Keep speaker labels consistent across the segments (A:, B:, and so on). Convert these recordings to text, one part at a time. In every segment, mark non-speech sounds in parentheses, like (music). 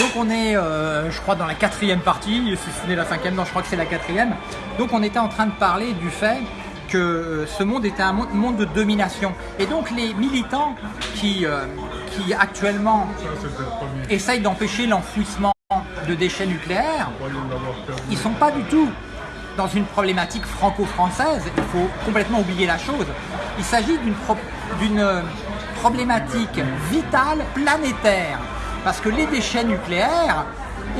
A: donc on est, euh, je crois, dans la quatrième partie, si ce n'est la cinquième, non, je crois que c'est la quatrième. Donc on était en train de parler du fait que euh, ce monde était un monde, de domination. Et donc les militants qui, euh, qui actuellement essayent d'empêcher l'enfouissement de déchets nucléaires, ils sont pas du tout dans une problématique franco-française. Il faut complètement oublier la chose. Il s'agit d'une pro- d'une, problématique vitale planétaire. Parce que les déchets nucléaires,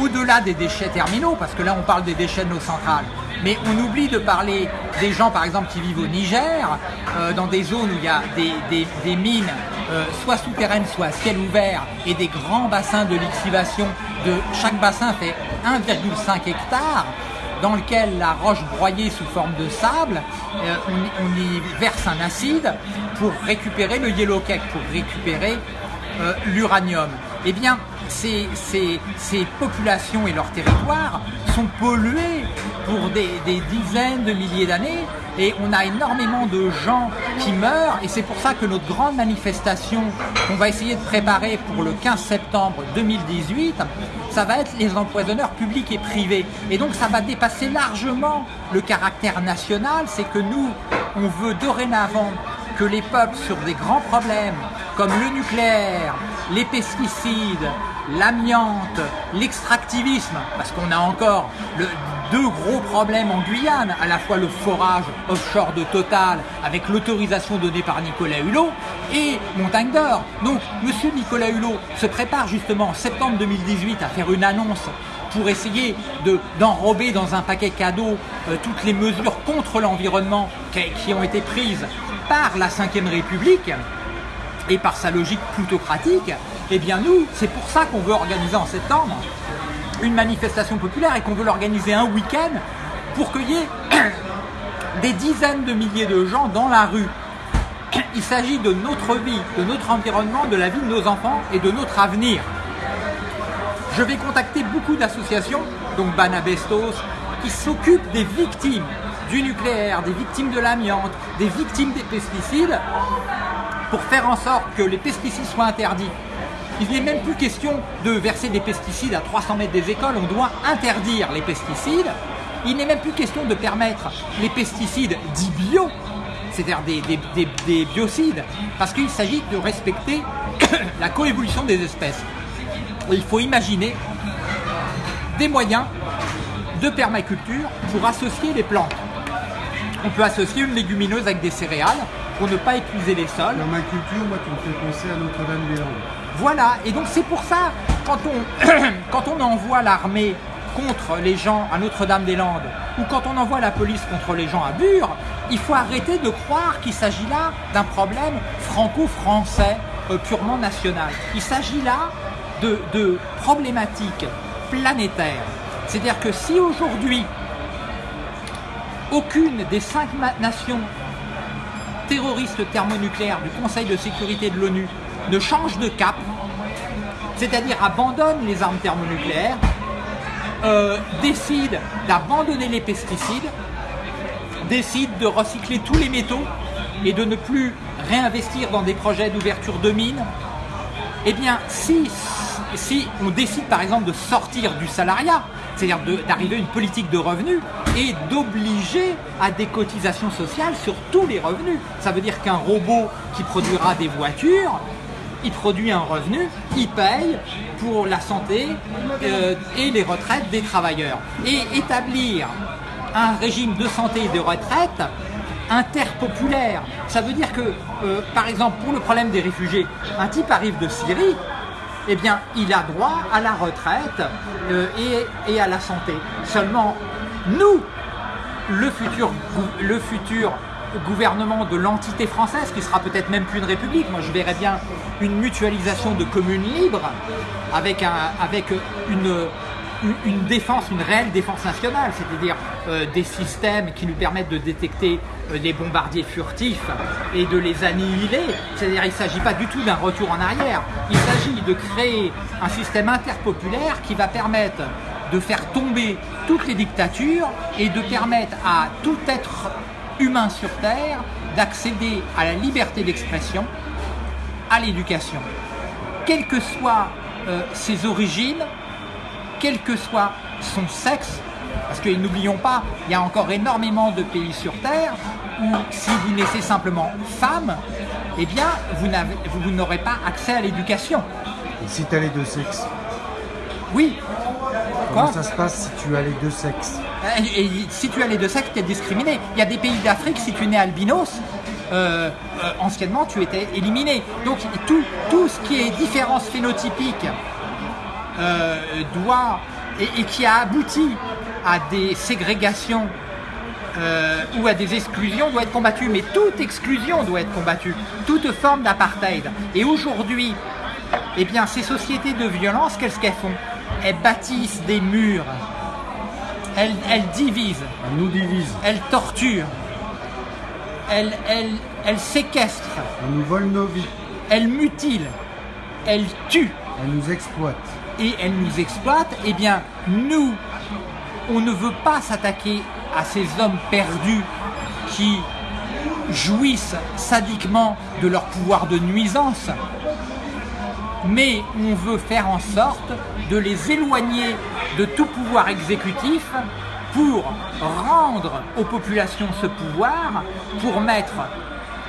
A: au-delà des déchets terminaux, parce que là on parle des déchets de nos centrales, mais on oublie de parler des gens par exemple qui vivent au Niger, euh, dans des zones où il y a des, des- des mines euh, soit souterraines, soit à ciel ouvert, et des grands bassins de lixivation. De, chaque bassin fait 1,5 hectare dans lequel la roche broyée sous forme de sable, euh, on, on y verse un acide pour récupérer le yellow cake, pour récupérer l'uranium. Eh bien, ces, populations et leurs territoires sont pollués pour des, des dizaines de milliers d'années et on a énormément de gens qui meurent et c'est pour ça que notre grande manifestation qu'on va essayer de préparer pour le 15 septembre 2018, ça va être les empoisonneurs publics et privés. Et donc ça va dépasser largement le caractère national, c'est que nous, on veut dorénavant que les peuples sur des grands problèmes comme le nucléaire, les pesticides, l'amiante, l'extractivisme, parce qu'on a encore deux gros problèmes en Guyane, à la fois le forage offshore de Total avec l'autorisation donnée par Nicolas Hulot et Montagne d'Or. Donc Monsieur Nicolas Hulot se prépare justement en septembre 2018 à faire une annonce pour essayer de- d'enrober dans un paquet cadeau euh, toutes les mesures contre l'environnement qui ont été prises par la Ve République et par sa logique plutocratique, eh bien nous, c'est pour ça qu'on veut organiser en septembre une manifestation populaire et qu'on veut l'organiser un week-end pour qu'il y ait (coughs) des dizaines de milliers de gens dans la rue. (coughs) Il s'agit de notre vie, de notre environnement, de la vie de nos enfants et de notre avenir. Je vais contacter beaucoup d'associations, donc Banabestos, qui s'occupent des victimes du nucléaire, des victimes de l'amiante, des victimes des pesticides, pour faire en sorte que les pesticides soient interdits. Il n'est même plus question de verser des pesticides à 300 mètres des écoles, on doit interdire les pesticides. Il n'est même plus question de permettre les pesticides dits bio, c'est-à-dire des, des- des- des biocides, parce qu'il s'agit de respecter (coughs) la coévolution des espèces. Il faut imaginer des moyens de permaculture pour associer les plantes. On peut associer une légumineuse avec des céréales pour ne pas épuiser les sols.
B: Dans ma culture, moi, tu me fais penser à Notre-Dame-des-Landes.
A: Voilà, et donc c'est pour ça, quand on, (clears throat) quand on envoie l'armée contre les gens à Notre-Dame-des-Landes, ou quand on envoie la police contre les gens à Bure, il faut arrêter de croire qu'il s'agit là d'un problème franco-français euh, purement national. Il s'agit là de, de problématiques planétaires. C'est-à-dire que si aujourd'hui, aucune des cinq nations terroristes thermonucléaires du Conseil de sécurité de l'ONU ne change de cap, c'est-à-dire abandonne les armes thermonucléaires, euh, décide d'abandonner les pesticides, décide de recycler tous les métaux et de ne plus réinvestir dans des projets d'ouverture de mines, eh bien, si, si on décide par exemple de sortir du salariat, c'est-à-dire d'arriver à une politique de revenus et d'obliger à des cotisations sociales sur tous les revenus, ça veut dire qu'un robot qui produira des voitures, il produit un revenu, il paye pour la santé euh, et les retraites des travailleurs. Et établir un régime de santé et de retraite interpopulaire. Ça veut dire que, euh, par exemple, pour le problème des réfugiés, un type arrive de Syrie, eh bien, il a droit à la retraite euh, et, à la santé. Seulement, nous, le futur, gouvernement de l'entité française, qui sera peut-être même plus une république, moi je verrais bien une mutualisation de communes libres avec une, une- défense, une réelle défense nationale, c'est-à-dire euh, des systèmes qui nous permettent de détecter euh, les bombardiers furtifs et de les annihiler. C'est-à-dire il ne s'agit pas du tout d'un retour en arrière, il s'agit de créer un système interpopulaire qui va permettre de faire tomber toutes les dictatures et de permettre à tout être humain sur Terre d'accéder à la liberté d'expression, à l'éducation. Quelles que soient euh, ses origines, quel que soit son sexe, parce que n'oublions pas, il y a encore énormément de pays sur Terre où si vous naissez simplement femme, eh bien, vous n'aurez pas accès à l'éducation.
B: Et si tu as les deux sexes
A: Oui.
B: Comment
A: Quoi
B: ça se passe si tu as les deux sexes
A: Et, et si tu as les deux sexes, tu es discriminé. Il y a des pays d'Afrique, si tu es né albinos, euh, euh, anciennement, tu étais éliminé. Donc tout, tout ce qui est différence phénotypique euh, doit, et, et qui a abouti à des ségrégations euh, ou à des exclusions doit être combattu. Mais toute exclusion doit être combattue. Toute forme d'apartheid. Et aujourd'hui, eh bien, ces sociétés de violence, qu'est-ce qu'elles font? Elles bâtissent des murs. Elles, elles divisent.
B: Elle nous divise,
A: Elles torturent. Elles, elles, elles séquestrent.
B: elle nous vole nos vies,
A: Elles mutilent. Elles tuent.
B: elle nous exploite.
A: Et elle nous exploite, eh bien, nous, on ne veut pas s'attaquer à ces hommes perdus qui jouissent sadiquement de leur pouvoir de nuisance, mais on veut faire en sorte de les éloigner de tout pouvoir exécutif pour rendre aux populations ce pouvoir, pour mettre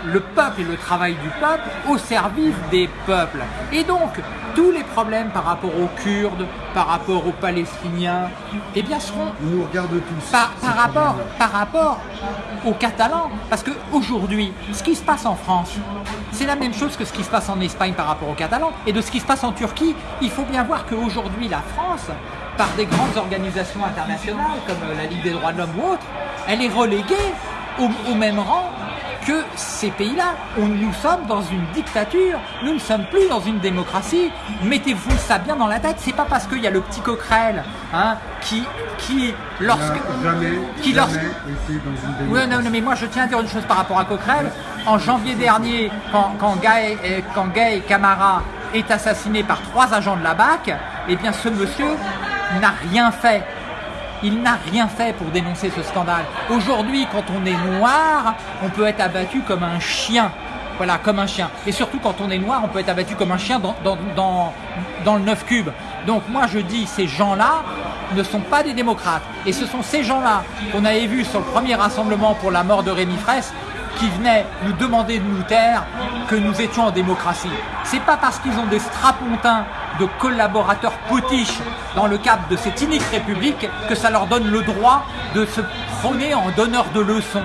A: le peuple et le travail du peuple au service des peuples. Et donc, tous les problèmes par rapport aux Kurdes, par rapport aux Palestiniens, eh bien, seront
B: Ils nous regardent tous.
A: par, rapport, par rapport aux Catalans. Parce qu'aujourd'hui, ce qui se passe en France, c'est la même chose que ce qui se passe en Espagne par rapport aux Catalans. Et de ce qui se passe en Turquie, il faut bien voir qu'aujourd'hui, la France, par des grandes organisations internationales comme euh, la Ligue des droits de l'homme ou autre, elle est reléguée au, au même rang que ces pays-là. Nous sommes dans une dictature, nous ne sommes plus dans une démocratie. Mettez-vous ça bien dans la tête. C'est pas parce qu'il y a le petit coquerel hein, qui, qui, lorsque,
B: jamais,
A: qui,
B: jamais
A: lorsque-
B: été dans une
A: oui, non, non, mais moi je tiens à dire une chose par rapport à Coquerel. En janvier dernier, quand, quand, Gay, euh, quand Gay Camara est assassiné par trois agents de la BAC, eh bien ce monsieur n'a rien fait. Il n'a rien fait pour dénoncer ce scandale. Aujourd'hui, quand on est noir, on peut être abattu comme un chien. Voilà, comme un chien. Et surtout, quand on est noir, on peut être abattu comme un chien dans, le 9 cube. Donc moi, je dis, ces gens-là ne sont pas des démocrates. Et ce sont ces gens-là qu'on avait vus sur le premier rassemblement pour la mort de Rémi Fraisse qui venaient nous demander de nous taire que nous étions en démocratie. C'est pas parce qu'ils ont des strapontins de collaborateurs potiches dans le cadre de cette inique république que ça leur donne le droit de se prôner en donneur de leçons.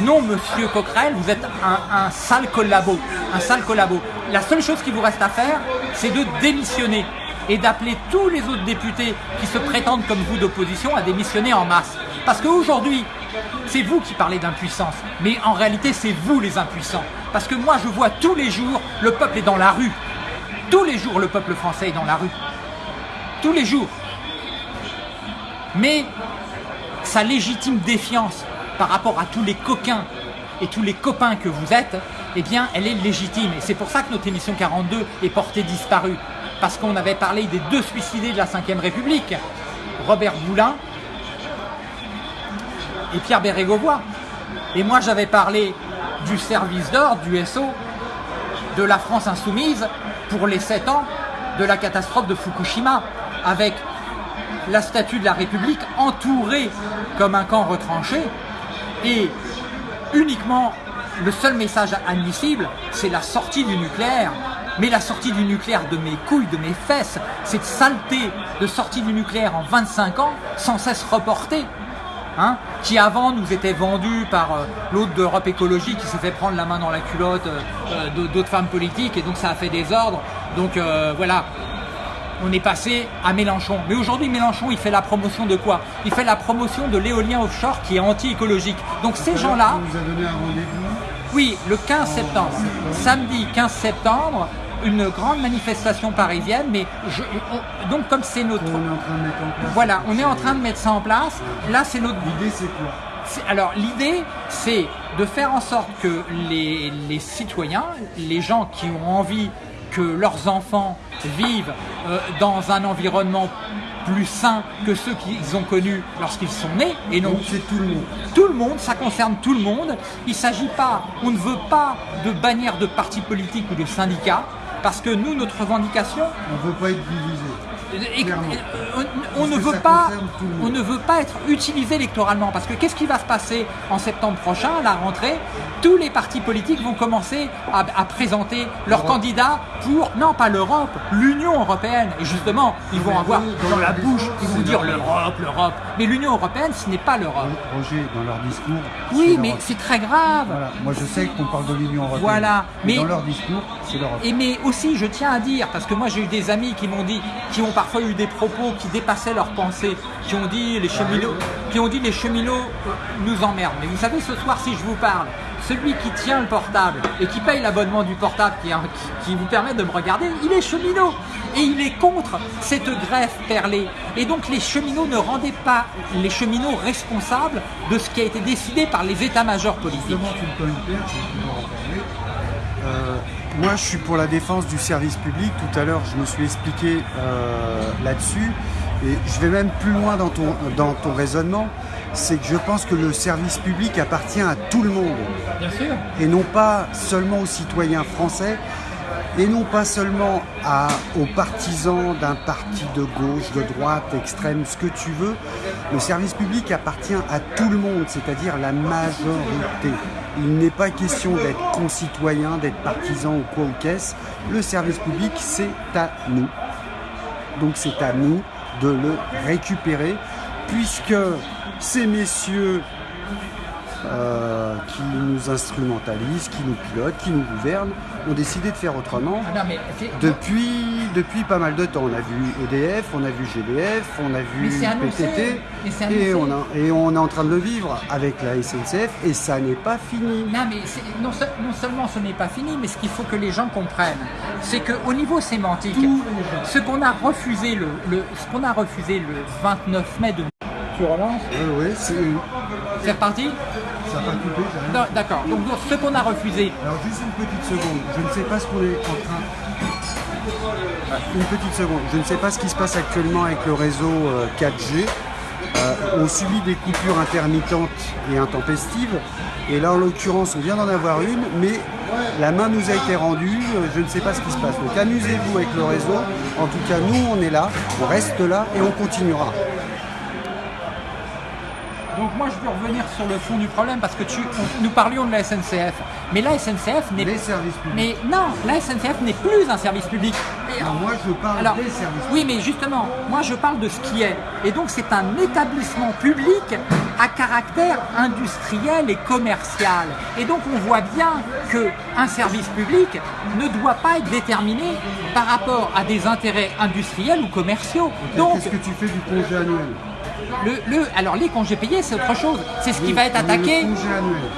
A: Non, monsieur Coquerel, vous êtes un, sale collabo. Un sale collabo. La seule chose qui vous reste à faire, c'est de démissionner et d'appeler tous les autres députés qui se prétendent comme vous d'opposition à démissionner en masse. Parce qu'aujourd'hui, c'est vous qui parlez d'impuissance, mais en réalité, c'est vous les impuissants. Parce que moi, je vois tous les jours, le peuple est dans la rue. Tous les jours, le peuple français est dans la rue. Tous les jours. Mais sa légitime défiance par rapport à tous les coquins et tous les copains que vous êtes, eh bien, elle est légitime. Et c'est pour ça que notre émission 42 est portée disparue. Parce qu'on avait parlé des deux suicidés de la Ve République, Robert Boulin et Pierre Bérégovoy. Et moi, j'avais parlé du service d'ordre, du SO, de la France insoumise pour les 7 ans de la catastrophe de Fukushima, avec la statue de la République entourée comme un camp retranché, et uniquement le seul message admissible, c'est la sortie du nucléaire. Mais la sortie du nucléaire de mes couilles, de mes fesses, cette saleté de sortie du nucléaire en 25 ans, sans cesse reportée, hein, qui avant nous était vendue par euh, l'autre d'Europe Écologie qui s'est fait prendre la main dans la culotte euh, euh, d'autres femmes politiques, et donc ça a fait des ordres. Donc euh, voilà, on est passé à Mélenchon. Mais aujourd'hui, Mélenchon, il fait la promotion de quoi? Il fait la promotion de l'éolien offshore qui est anti-écologique. Donc ces gens-là, oui, le 15 septembre, samedi 15 septembre, une grande manifestation parisienne, mais je- on- donc comme c'est notre...
B: qu'on est en train de mettre en place.
A: Voilà, on est en train de mettre ça en place. Là, c'est notre
B: L'idée, c'est quoi?
A: Alors l'idée, c'est de faire en sorte que les, les citoyens, les gens qui ont envie que leurs enfants vivent euh, dans un environnement plus sain que ceux qu'ils ont connus lorsqu'ils sont nés, et non
B: Donc, c'est tout le monde.
A: tout le monde, ça concerne tout le monde. Il ne s'agit pas, on ne veut pas de bannière de parti politique ou de syndicat, parce que nous, notre revendication,
B: On ne veut pas être divisé. Clairement.
A: on, ne veut pas, on ne veut pas être utilisé électoralement parce que qu'est-ce qui va se passer en septembre prochain à la rentrée? Tous les partis politiques vont commencer à, à présenter leurs candidats pour non pas l'Europe, l'Union européenne. Et justement, ils vont avoir dans la bouche, ils vont dire
B: leur-
A: l'Europe, l'Europe. Mais l'Union européenne, ce n'est pas l'Europe.
B: Roger, dans leur discours.
A: Oui, mais c'est très grave.
B: Voilà. Moi, je sais qu'on parle de l'Union européenne.
A: Voilà.
B: Mais,
A: Mais-
B: dans leur discours, c'est l'Europe.
A: Et mais aussi, je tiens à dire, parce que moi j'ai eu des amis qui m'ont dit, qui ont parfois eu des propos qui dépassaient leurs pensées, qui ont dit les cheminots, qui ont dit les cheminots euh, nous emmerdent. Mais vous savez, ce soir, si je vous parle, celui qui tient le portable et qui paye l'abonnement du portable qui, qui- qui vous permet de me regarder, il est cheminot et il est contre cette greffe perlée. Et donc les cheminots ne rendaient pas les cheminots responsables de ce qui a été décidé par les états-majors politiques.
B: Justement, tu me en parler. Euh, moi, je suis pour la défense du service public. Tout à l'heure, je me suis expliqué euh, là-dessus. Et je vais même plus loin dans ton, dans ton raisonnement. C'est que je pense que le service public appartient à tout le monde.
A: Bien sûr.
B: et non pas seulement aux citoyens français, et non pas seulement à- aux partisans d'un parti de gauche, de droite, extrême, ce que tu veux. Le service public appartient à tout le monde, c'est-à-dire la majorité. Il n'est pas question d'être concitoyen, d'être partisan ou quoi ou qu'est-ce. Le service public, c'est à nous. Donc c'est à nous de le récupérer, puisque ces messieurs euh, qui nous instrumentalisent, qui nous pilotent, qui nous gouvernent, ont décidé de faire autrement.
A: Ah non, mais c'est-
B: Depuis, depuis pas mal de temps, on a vu EDF, on a vu GDF, on a vu. PTT, et on, a- et on est en train de le vivre avec la SNCF, et ça n'est pas fini.
A: Non, mais non, se- non seulement ce n'est pas fini, mais ce qu'il faut que les gens comprennent, c'est qu'au niveau sémantique, ce qu'on a refusé le, le- ce qu'on a refusé le 29 mai de tu relances?
B: Oui, oui, c'est-
A: C'est reparti?
B: Ça rien.
A: D'accord. Donc ce qu'on a refusé,
B: Alors juste une petite seconde, je ne sais pas ce qu'on est en train... Une petite seconde, je ne sais pas ce qui se passe actuellement avec le réseau euh, 4G. Euh, on subit des coupures intermittentes et intempestives. Et là, en l'occurrence, on vient d'en avoir une, mais la main nous a été rendue. euh, Je ne sais pas ce qui se passe. Donc amusez-vous avec le réseau. En tout cas, nous, on est là, on reste là et on continuera.
A: Moi je veux revenir sur le fond du problème parce que tu, on- nous parlions de la SNCF, mais la SNCF n'est
B: Les services publics.
A: mais non, la SNCF n'est plus un service public.
B: Non, moi, je parle
A: Alors,
B: des services
A: oui, mais justement, moi je parle de ce qui est. Et donc c'est un établissement public à caractère industriel et commercial. Et donc on voit bien que un service public ne doit pas être déterminé par rapport à des intérêts industriels ou commerciaux. Donc
B: Qu'est-ce que tu fais du congé annuel?
A: Le, le- alors les congés payés c'est autre chose. C'est ce qui
B: Oui,
A: va être attaqué.
B: Le congé annuel.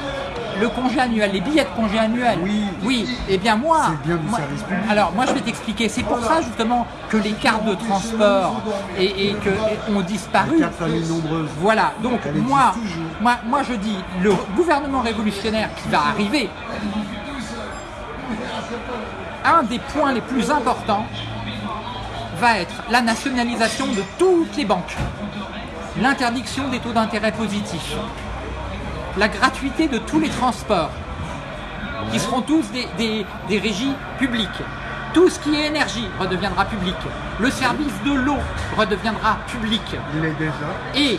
A: Le congé annuel, les billets de congé annuel.
B: Oui.
A: Oui. Eh bien moi.
B: C'est bien du
A: moi-
B: public.
A: Alors moi je vais t'expliquer. C'est pour ça justement que les cartes de transport et, et que et ont disparu.
B: Les cartes familles nombreuses.
A: Voilà. Donc moi, moi, moi je dis le gouvernement révolutionnaire qui va arriver. Un des points les plus importants va être la nationalisation de toutes les banques, l'interdiction des taux d'intérêt positifs, la gratuité de tous les transports, qui seront tous des, des- des régies publiques. Tout ce qui est énergie redeviendra public. Le service de l'eau redeviendra public.
B: Il est déjà.
A: Et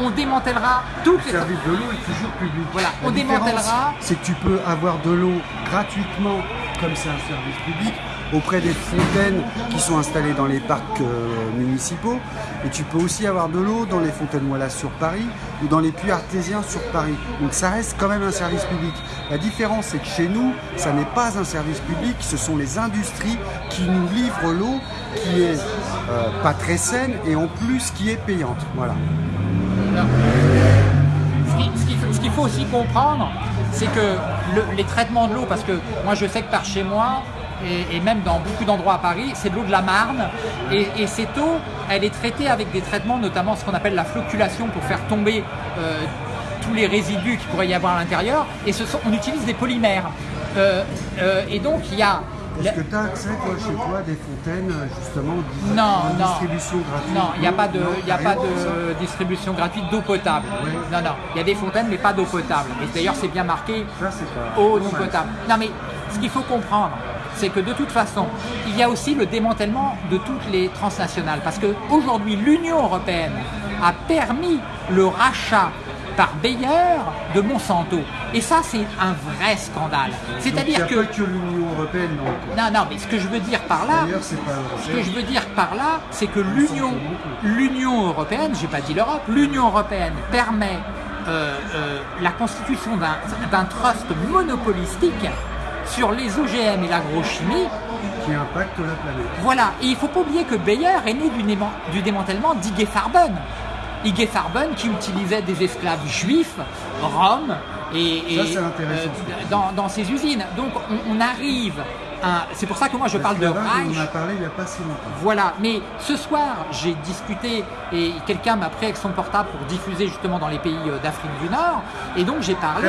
A: on démantèlera toutes
B: Le
A: les...
B: service de l'eau est toujours public.
A: Voilà,
B: La
A: on démantèlera-
B: C'est que tu peux avoir de l'eau gratuitement, comme c'est un service public, auprès des fontaines qui sont installées dans les parcs euh, municipaux. Et tu peux aussi avoir de l'eau dans les fontaines Moilas sur Paris ou dans les puits artésiens sur Paris. Donc ça reste quand même un service public. La différence, c'est que chez nous, ça n'est pas un service public, ce sont les industries qui nous livrent l'eau qui est euh, pas très saine et en plus qui est payante. Voilà.
A: Ce qui- ce qu'il faut- aussi comprendre, c'est que le- les traitements de l'eau, parce que moi je sais que par chez moi, et, et même dans beaucoup d'endroits à Paris, c'est de l'eau de la Marne. Et, et cette eau, elle est traitée avec des traitements, notamment ce qu'on appelle la flocculation pour faire tomber euh, tous les résidus qu'il pourrait y avoir à l'intérieur. Et ce sont, on utilise des polymères. Euh, euh, et donc il y a...
B: Est-ce que tu as accès, toi, chez toi, des fontaines, justement, dis-
A: Non,
B: distribution gratuite
A: Non, il n'y a pas de,
B: Non,
A: y a pas de distribution gratuite d'eau potable.
B: Oui.
A: Non, non, il y a des fontaines, mais pas d'eau potable. Et d'ailleurs, c'est bien marqué
B: Ça, c'est pas...
A: eau non potable. Non, mais ce qu'il faut comprendre, c'est que de toute façon, il y a aussi le démantèlement de toutes les transnationales. Parce qu'aujourd'hui, l'Union européenne a permis le rachat par Bayer de Monsanto. Et ça, c'est un vrai scandale. C'est-à-dire
B: que... l'Union européenne, non.
A: Non, non, mais ce que je veux dire par là, ce que je veux dire par là, c'est que l'Union, l'Union européenne, j'ai pas dit l'Europe, l'Union européenne permet euh, euh, la constitution d'un trust monopolistique sur les OGM et l'agrochimie.
B: qui impacte la planète.
A: Voilà, et il faut pas oublier que Bayer est né du, démantèlement d'Ige Farben. Ige Farben qui utilisait des esclaves juifs, roms, et, et,
B: Ça, c'est intéressant.
A: dans, dans ses usines. Donc on, on arrive. C'est pour ça que moi je parle de Reich.
B: On en a parlé il n'y a pas si longtemps.
A: Voilà, mais ce soir, j'ai discuté et quelqu'un m'a pris avec son portable pour diffuser justement dans les pays euh, d'Afrique du Nord. Et donc j'ai parlé,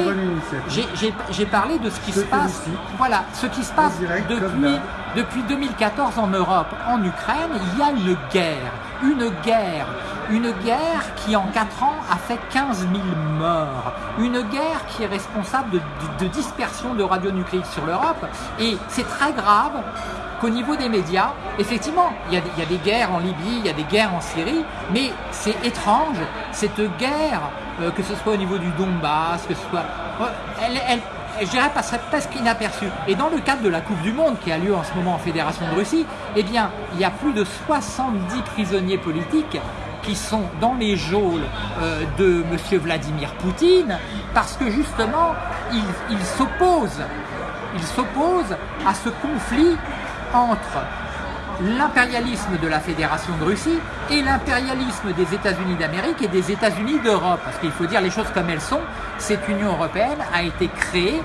A: j'ai- parlé de ce qui se passe. Voilà, ce qui se passe
B: direct,
A: depuis, depuis 2014 en Europe, en Ukraine, il y a une guerre, une guerre, une guerre qui en 4 ans a fait 15 000 morts, une guerre qui est responsable de, de- dispersion de radionucléides sur l'Europe. Et c'est très grave qu'au niveau des médias, effectivement, il y, a, des- guerres en Libye, il y a des guerres en Syrie, mais c'est étrange, cette guerre, euh, que ce soit au niveau du Donbass, que ce soit... euh, elle, elle, je dirais, passerait presque inaperçue. Et dans le cadre de la Coupe du Monde qui a lieu en ce moment en Fédération de Russie, eh bien, il y a plus de 70 prisonniers politiques qui sont dans les geôles euh, de M. Vladimir Poutine parce que justement, il, il s'oppose il s'oppose à ce conflit entre l'impérialisme de la Fédération de Russie et l'impérialisme des États-Unis d'Amérique et des États-Unis d'Europe. Parce qu'il faut dire les choses comme elles sont, cette Union européenne a été créée,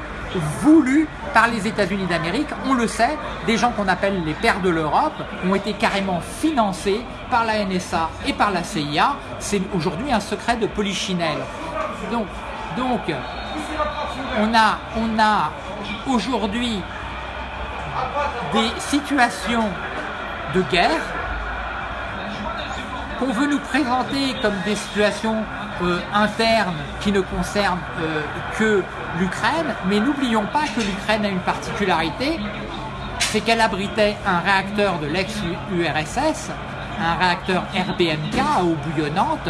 A: voulue par les États-Unis d'Amérique. On le sait, des gens qu'on appelle les pères de l'Europe ont été carrément financés par la NSA et par la CIA. C'est aujourd'hui un secret de Polichinelle. Donc, donc on a, on a aujourd'hui des situations de guerre qu'on veut nous présenter comme des situations euh, internes qui ne concernent euh, que l'Ukraine, mais n'oublions pas que l'Ukraine a une particularité, c'est qu'elle abritait un réacteur de l'ex-URSS, un réacteur RBMK à eau bouillonnante,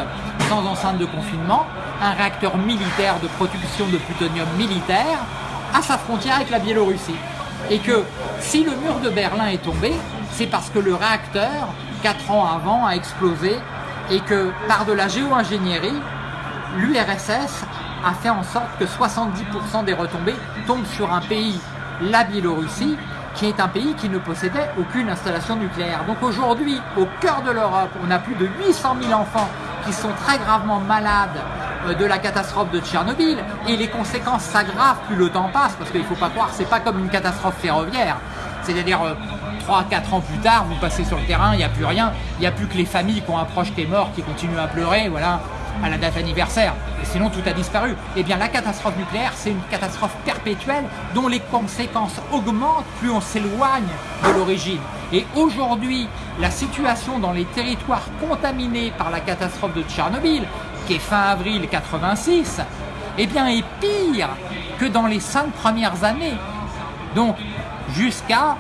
A: sans enceinte de confinement, un réacteur militaire de production de plutonium militaire, à sa frontière avec la Biélorussie. Et que si le mur de Berlin est tombé, c'est parce que le réacteur, 4 ans avant, a explosé et que par de la géo-ingénierie, l'URSS a fait en sorte que 70% des retombées tombent sur un pays, la Biélorussie, qui est un pays qui ne possédait aucune installation nucléaire. Donc aujourd'hui, au cœur de l'Europe, on a plus de 800 000 enfants qui sont très gravement malades euh, de la catastrophe de Tchernobyl. Et les conséquences s'aggravent plus le temps passe parce qu'il ne faut pas croire c'est pas comme une catastrophe ferroviaire. C'est-à-dire 3-4 ans plus tard vous passez sur le terrain il n'y a plus rien. Il n'y a plus que les familles qui ont un proche qui mort qui continuent à pleurer voilà à la date anniversaire. Et sinon tout a disparu. Et bien la catastrophe nucléaire c'est une catastrophe perpétuelle dont les conséquences augmentent plus on s'éloigne de l'origine. Et aujourd'hui, la situation dans les territoires contaminés par la catastrophe de Tchernobyl, qui est fin avril 86, eh bien est pire que dans les cinq premières années. Donc jusqu'à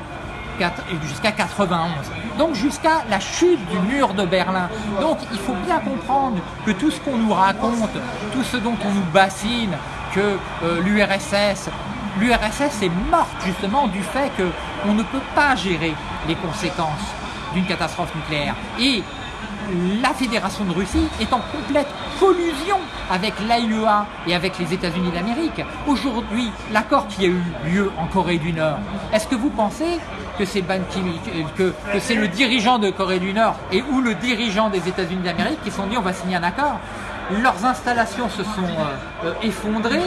A: jusqu'à 91. Donc jusqu'à la chute du mur de Berlin. Donc il faut bien comprendre que tout ce qu'on nous raconte, tout ce dont on nous bassine, que euh, l'URSS, est morte justement du fait qu'on ne peut pas gérer les conséquences d'une catastrophe nucléaire. Et la Fédération de Russie est en complète collusion avec l'AIEA et avec les États-Unis d'Amérique. Aujourd'hui, l'accord qui a eu lieu en Corée du Nord, est-ce que vous pensez que c'est que, que c'est le dirigeant de Corée du Nord et ou le dirigeant des États-Unis d'Amérique qui sont dit on va signer un accord? Leurs installations se sont euh, euh, effondrées.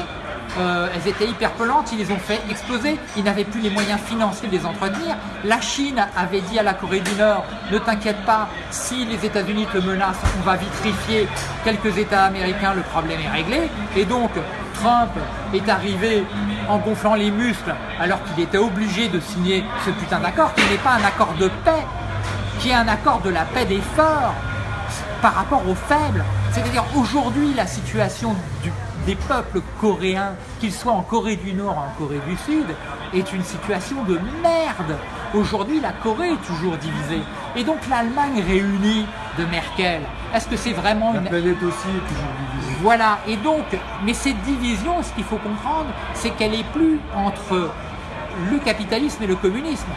A: Euh, elles étaient hyper polluantes, ils les ont fait exploser, ils n'avaient plus les moyens financiers de les entretenir. La Chine avait dit à la Corée du Nord, ne t'inquiète pas, si les États-Unis te menacent, on va vitrifier quelques États américains, le problème est réglé. Et donc, Trump est arrivé en gonflant les muscles alors qu'il était obligé de signer ce putain d'accord qui n'est pas un accord de paix, qui est un accord de la paix des forts par rapport aux faibles. C'est-à-dire aujourd'hui la situation du- des peuples coréens, qu'ils soient en Corée du Nord ou en Corée du Sud, est une situation de merde. Aujourd'hui, la Corée est toujours divisée. Et donc l'Allemagne réunie de Merkel, est-ce que c'est vraiment
B: La
A: une...
B: planète aussi est toujours divisée.
A: Voilà, et donc, mais cette division, ce qu'il faut comprendre, c'est qu'elle est plus entre le capitalisme et le communisme.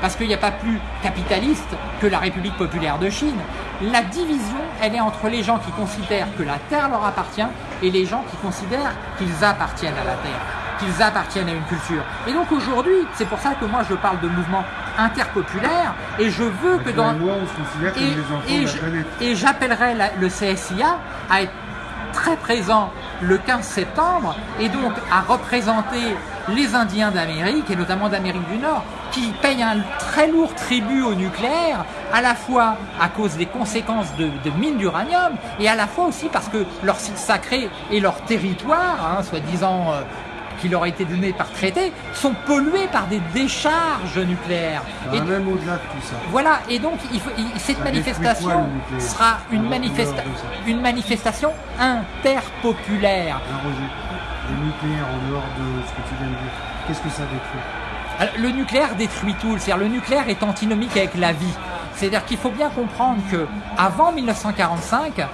A: Parce qu'il n'y a pas plus capitaliste que la République populaire de Chine. La division, elle est entre les gens qui considèrent que la Terre leur appartient et les gens qui considèrent qu'ils appartiennent à la Terre, qu'ils appartiennent à une culture. Et donc aujourd'hui, c'est pour ça que moi je parle de mouvement interpopulaire et je veux que dans...
B: et on se
A: Et, j'appellerai le CSIA à être très présent le 15 septembre et donc à représenter les Indiens d'Amérique et notamment d'Amérique du Nord qui payent un très lourd tribut au nucléaire à la fois à cause des conséquences de, de mines d'uranium et à la fois aussi parce que leur site sacré et leur territoire, hein, soi-disant euh, qui leur a été donné par traité, sont pollués par des décharges nucléaires.
B: Ça
A: Et
B: va même au-delà de tout ça.
A: voilà, et donc il faut- il- cette
B: Ça
A: manifestation
B: quoi,
A: sera une, manifesta- une manifestation interpopulaire.
B: Hein, Roger, le nucléaire en dehors de ce que tu viens de dire, qu'est-ce que ça détruit?
A: Le nucléaire détruit tout, c'est-à-dire le nucléaire est antinomique avec la vie. C'est-à-dire qu'il faut bien comprendre que avant 1945,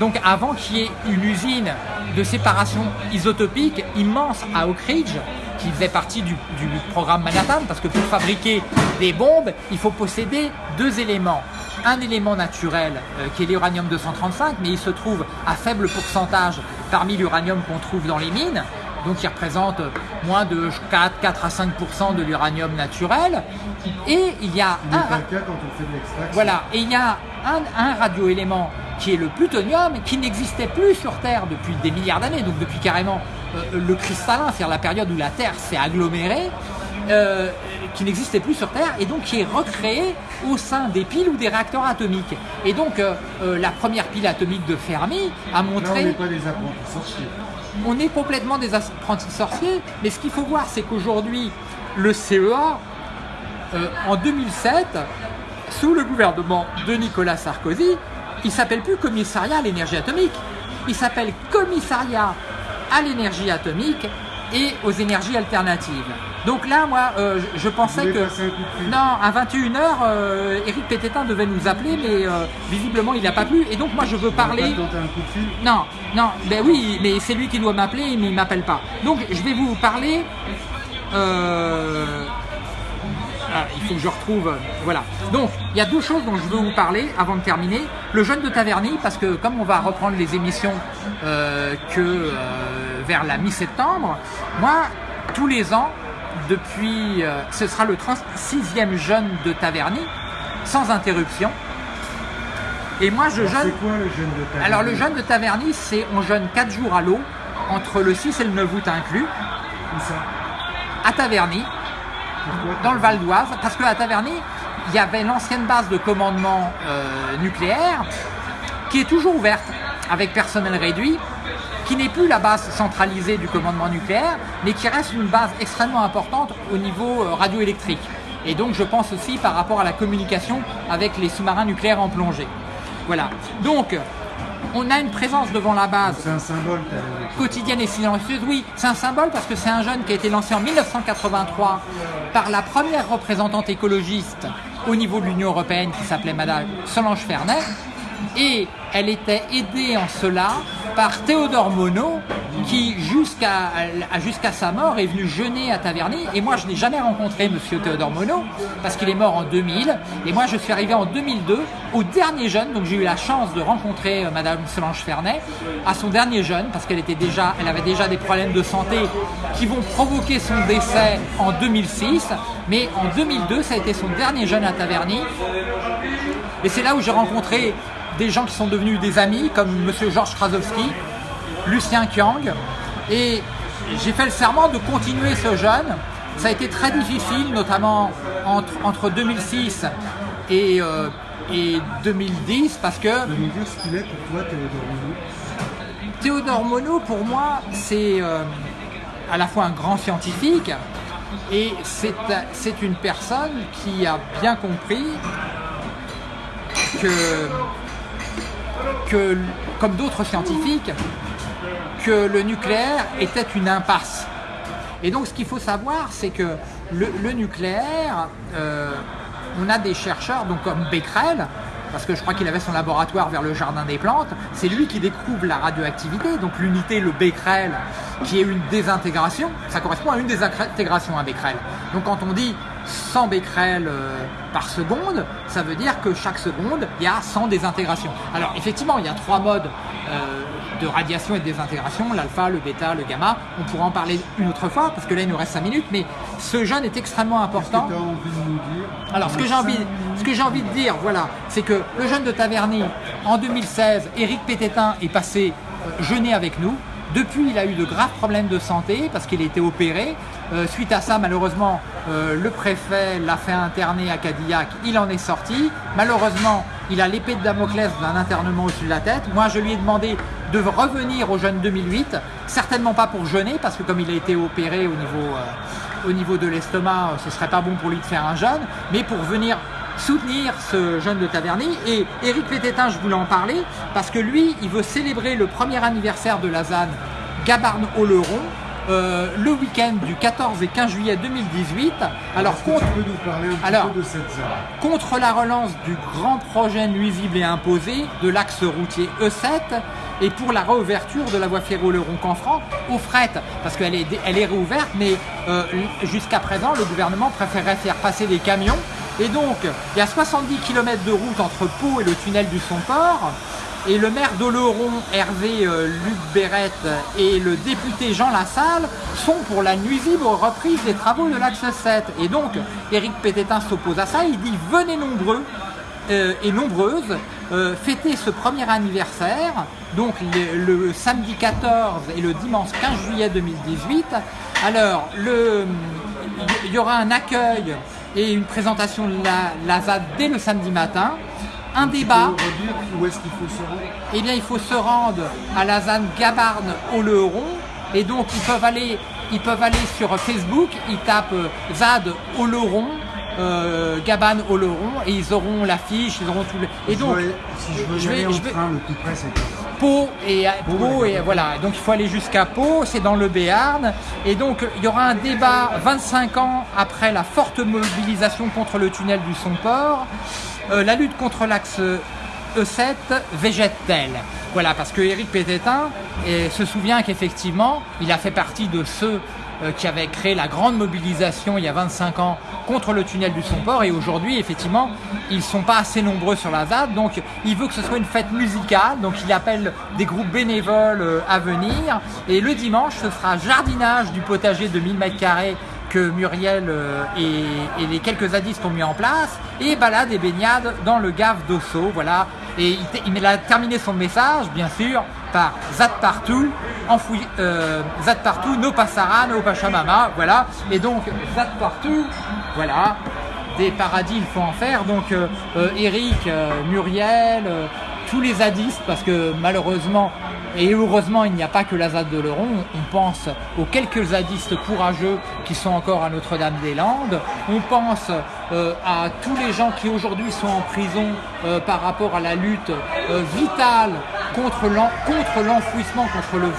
A: donc avant qu'il y ait une usine de séparation isotopique immense à Oak Ridge, qui faisait partie du, du programme Manhattan, parce que pour fabriquer des bombes, il faut posséder deux éléments. Un élément naturel, euh, qui est l'uranium 235, mais il se trouve à faible pourcentage parmi l'uranium qu'on trouve dans les mines, donc qui représente moins de 4, 4 à 5% de l'uranium naturel. Et il y a un,
B: quand on fait de
A: voilà, et il y a un, un radioélément qui est le plutonium, qui n'existait plus sur Terre depuis des milliards d'années, donc depuis carrément euh, le cristallin, c'est-à-dire la période où la Terre s'est agglomérée, euh, qui n'existait plus sur Terre, et donc qui est recréé au sein des piles ou des réacteurs atomiques. Et donc euh, la première pile atomique de Fermi a
B: Là, on
A: montré
B: n'est pas des apprentis sorciers.
A: On est complètement des apprentis sorciers, mais ce qu'il faut voir, c'est qu'aujourd'hui, le CEA, euh, en 2007, sous le gouvernement de Nicolas Sarkozy, il s'appelle plus commissariat à l'énergie atomique, il s'appelle commissariat à l'énergie atomique et aux énergies alternatives. Donc là, moi, euh, je, je pensais que...
B: un
A: Non, à 21h, Eric Pététin devait nous appeler, mais euh, visiblement, il n'a pas pu. Et donc, moi, je veux parler...
B: pas tenter un coup de fil?
A: Non, non, ben oui, mais c'est lui qui doit m'appeler, mais il m'appelle pas. Donc je vais vous parler. euh, ah, il faut que je retrouve. Voilà. Donc il y a deux choses dont je veux vous parler avant de terminer. Le jeune de Taverny, parce que comme on va reprendre les émissions euh, que euh, vers la mi-septembre, moi tous les ans, depuis, euh, ce sera le 36e jeune de Taverny, sans interruption. Et moi je
B: Alors,
A: jeûne.
B: C'est quoi le jeune de ta
A: Alors le jeûne de Taverny, c'est on jeûne 4 jours à l'eau, entre le 6 et le 9 août inclus,
B: Où ça?
A: À Taverny,
B: Pourquoi
A: dans le Val d'Oise, parce qu'à Taverny, il y avait l'ancienne base de commandement euh, nucléaire qui est toujours ouverte avec personnel réduit, qui n'est plus la base centralisée du commandement nucléaire, mais qui reste une base extrêmement importante au niveau euh, radioélectrique. Et donc je pense aussi par rapport à la communication avec les sous-marins nucléaires en plongée. Voilà. Donc, on a une présence devant la base
B: C'est un symbole,
A: quotidienne et silencieuse, oui, c'est un symbole parce que c'est un jeune qui a été lancé en 1983 par la première représentante écologiste au niveau de l'Union européenne qui s'appelait Madame Solange Fernet. Et elle était aidée en cela par Théodore Monod qui jusqu'à jusqu'à sa mort est venu jeûner à Taverny. Et moi je n'ai jamais rencontré monsieur Théodore Monod parce qu'il est mort en 2000 et moi je suis arrivé en 2002 au dernier jeûne. Donc j'ai eu la chance de rencontrer euh, madame Solange Fernet à son dernier jeûne parce qu'elle était déjà elle avait déjà des problèmes de santé qui vont provoquer son décès en 2006 mais en 2002 ça a été son dernier jeûne à Taverny. Et c'est là où j'ai rencontré des gens qui sont devenus des amis, comme Monsieur Georges Krasowski, Lucien Kiang. Et j'ai fait le serment de continuer ce jeûne. Ça a été très difficile, notamment entre, entre 2006 et, euh, et 2010, parce que
B: ce qu'il est pour toi, Théodore Monod?
A: Théodore Monod, pour moi, c'est euh, à la fois un grand scientifique et c'est une personne qui a bien compris que, que comme d'autres scientifiques, que le nucléaire était une impasse. Et donc ce qu'il faut savoir, c'est que le, nucléaire, euh, on a des chercheurs donc comme Becquerel, parce que je crois qu'il avait son laboratoire vers le jardin des plantes, c'est lui qui découvre la radioactivité, donc l'unité, le Becquerel, qui est une désintégration, ça correspond à une désintégration à Becquerel. Donc quand on dit 100 becquerels euh, par seconde, ça veut dire que chaque seconde, il y a 100 désintégrations. Alors effectivement, il y a trois modes euh, de radiation et de désintégration, l'alpha, le bêta, le gamma. On pourra en parler une autre fois, parce que là, il nous reste 5 minutes, mais ce jeûne est extrêmement important.
B: Que
A: Alors, ce que j'ai envie, ce que j'ai envie de dire, voilà, c'est que le jeune de Taverny, en 2016, Éric Pététin est passé euh, jeûner avec nous. Depuis, il a eu de graves problèmes de santé parce qu'il a été opéré. Euh, suite à ça, malheureusement, euh, le préfet l'a fait interner à Cadillac. Il en est sorti. Malheureusement, il a l'épée de Damoclès d'un internement au-dessus de la tête. Moi, je lui ai demandé de revenir au jeûne 2008. Certainement pas pour jeûner parce que comme il a été opéré au niveau, euh, de l'estomac, ce serait pas bon pour lui de faire un jeûne, mais pour venir soutenir ce jeune de Taverny. Et Éric Pététin, je voulais en parler, parce que lui, il veut célébrer le premier anniversaire de la ZAN Gabarne-Oloron, euh, le week-end du 14 et 15 juillet 2018. Alors, contre,
B: tu peux nous parler un petit
A: Alors,
B: peu de cette zone
A: contre la relance du grand projet nuisible et imposé de l'axe routier E7 et pour la réouverture de la voie ferro le Canfranc au fret, parce qu'elle est, elle est réouverte, mais euh, jusqu'à présent, le gouvernement préférait faire passer des camions. Et donc, il y a 70 km de route entre Pau et le tunnel du Somport. Et le maire d'Oloron, Hervé euh, Luc Bérette, et le député Jean Lassalle sont pour la nuisible reprise des travaux de l'axe 7. Et donc, Éric Pététin s'oppose à ça. Il dit venez nombreux euh, et nombreuses euh, fêter ce premier anniversaire, donc le, samedi 14 et le dimanche 15 juillet 2018. Alors, il y aura un accueil et une présentation de la, la ZAD dès le samedi matin, un débat.
B: Où est-ce qu'il faut se rendre?
A: Eh bien, il faut se rendre à la ZAN Gabarne au Leuron. Et donc, ils peuvent aller, ils peuvent aller sur Facebook, ils tapent euh, ZAD au Leuron, euh, Gabane au Leuron, et ils auront l'affiche, ils auront tout le. Et
B: Je
A: donc,
B: veux- si je veux y
A: je vais-
B: aller en
A: je
B: train, le plus près, c'est
A: Pau et Pau et
B: d'accord.
A: voilà. Donc il faut aller jusqu'à Pau, c'est dans le Béarn. Et donc il y aura un débat 25 ans après la forte mobilisation contre le tunnel du Somport. Euh, la lutte contre l'axe E7 végète-t-elle? Voilà, parce que Éric Pététin eh, se souvient qu'effectivement, il a fait partie de ceux euh, qui avaient créé la grande mobilisation il y a 25 ans contre le tunnel du Somport et aujourd'hui effectivement ils sont pas assez nombreux sur la ZAD. Donc il veut que ce soit une fête musicale. Donc il appelle des groupes bénévoles euh, à venir. Et le dimanche ce sera jardinage du potager de 1000 mètres carrés que Muriel euh, et, les quelques zadistes ont mis en place. Et balade et baignade dans le gave d'Osso voilà. Et il a terminé son message bien sûr par Zad partout enfoui euh, Zad partout no passara no pachamama voilà et donc Zad partout voilà des paradis il faut en faire donc euh, euh, Eric euh, Muriel tous les zadistes parce que malheureusement et heureusement, il n'y a pas que la ZAD de Leuron. On pense aux quelques zadistes courageux qui sont encore à Notre-Dame-des-Landes. On pense à tous les gens qui aujourd'hui sont en prison par rapport à la lutte vitale contre l'en- contre l'enfouissement, contre le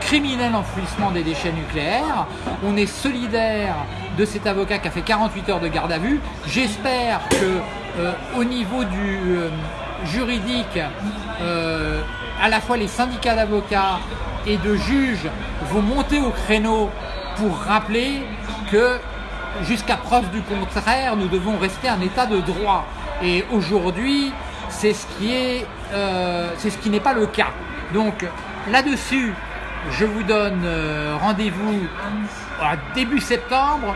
A: criminel enfouissement des déchets nucléaires. On est solidaire de cet avocat qui a fait 48 heures de garde à vue. J'espère que euh, au niveau du euh, juridique, euh, à la fois les syndicats d'avocats et de juges vont monter au créneau pour rappeler que jusqu'à preuve du contraire, nous devons rester un état de droit. Et aujourd'hui, c'est ce qui est, euh, c'est ce qui n'est pas le cas. Donc là-dessus, je vous donne euh, rendez-vous début septembre,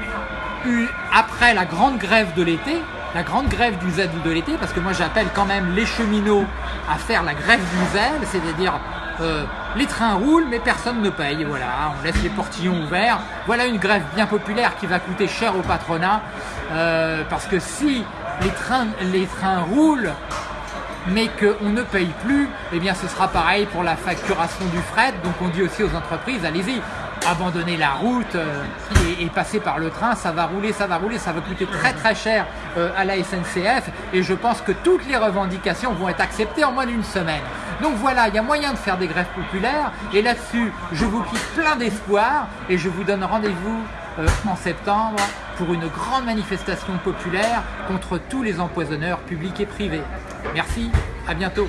A: après la grande grève de l'été, la grande grève du zèle de l'été, parce que moi j'appelle quand même les cheminots à faire la grève du zèle, c'est-à-dire euh, les trains roulent mais personne ne paye, voilà, on laisse les portillons ouverts. Voilà une grève bien populaire qui va coûter cher au patronat, parce que si les trains, les trains roulent, mais qu'on ne paye plus, eh bien ce sera pareil pour la facturation du fret. Donc on dit aussi aux entreprises, allez-y, abandonnez la route euh, et, passez par le train, ça va rouler, ça va rouler, ça va coûter très très cher euh, à la SNCF et je pense que toutes les revendications vont être acceptées en moins d'une semaine. Donc voilà, il y a moyen de faire des grèves populaires et là-dessus, je vous quitte plein d'espoir et je vous donne rendez-vous euh, en septembre pour une grande manifestation populaire contre tous les empoisonneurs publics et privés. Merci, à bientôt